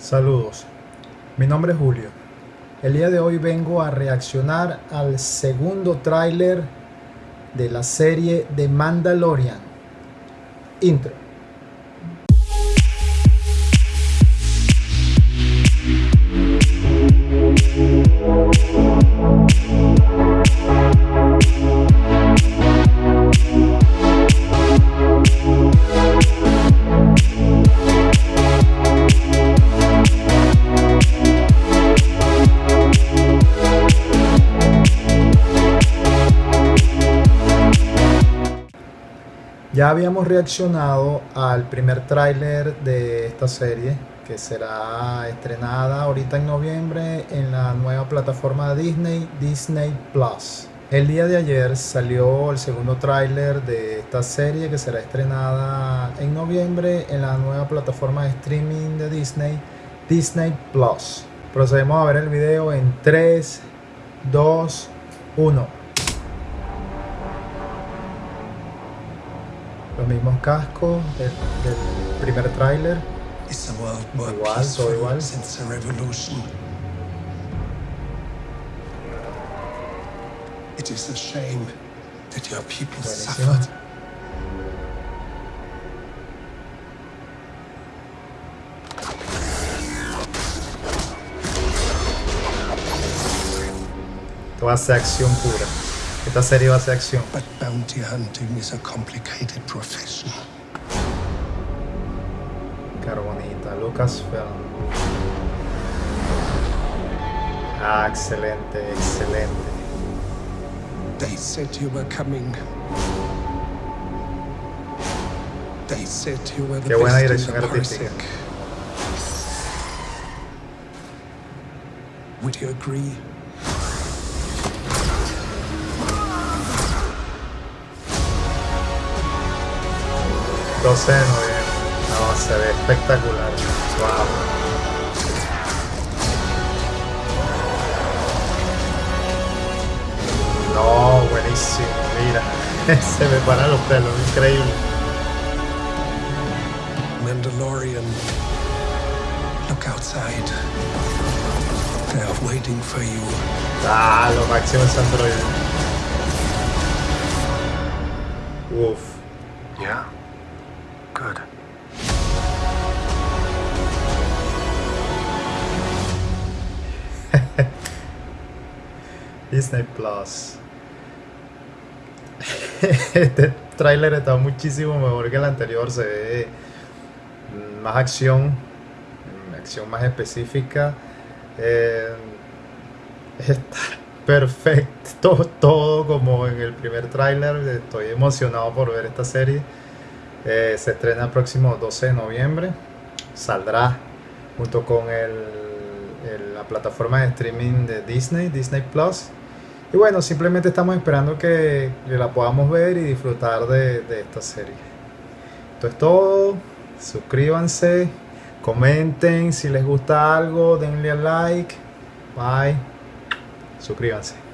Saludos, mi nombre es Julio. El día de hoy vengo a reaccionar al segundo tráiler de la serie de Mandalorian. Intro. Ya habíamos reaccionado al primer tráiler de esta serie que será estrenada ahorita en noviembre en la nueva plataforma Disney, Disney Plus. El día de ayer salió el segundo tráiler de esta serie que será estrenada en noviembre en la nueva plataforma de streaming de Disney, Disney Plus. Procedemos a ver el video en 3, 2, 1. Los mismos cascos del, del primer tráiler. Igual, todo igual. It is a shame that your people suffered. Toda acción pura. Esta serie va a ser acción. But bounty hunting is a complicated profession. Carbonita, Lucasfilm. Ah, excelente, excelente. They said you were coming. They said you were the Qué buena dirección artística. Would you agree? 12 de noviembre. No, se ve espectacular. Wow. No, buenísimo, mira. se me paran los pelos, increíble. Mandalorian. Look outside. They are waiting for you. Ah, lo máximo es Android. Uf. Yeah. Disney Plus. este tráiler está muchísimo mejor que el anterior. Se ve más acción, acción más específica. Eh, está perfecto, todo, como en el primer tráiler. Estoy emocionado por ver esta serie. Eh, se estrena el próximo 12 de noviembre. Saldrá junto con la plataforma de streaming de Disney, Disney Plus. Y bueno, simplemente estamos esperando que, la podamos ver y disfrutar de, de esta serie. Esto es todo. Suscríbanse, comenten si les gusta algo, denle a like. Bye. Suscríbanse.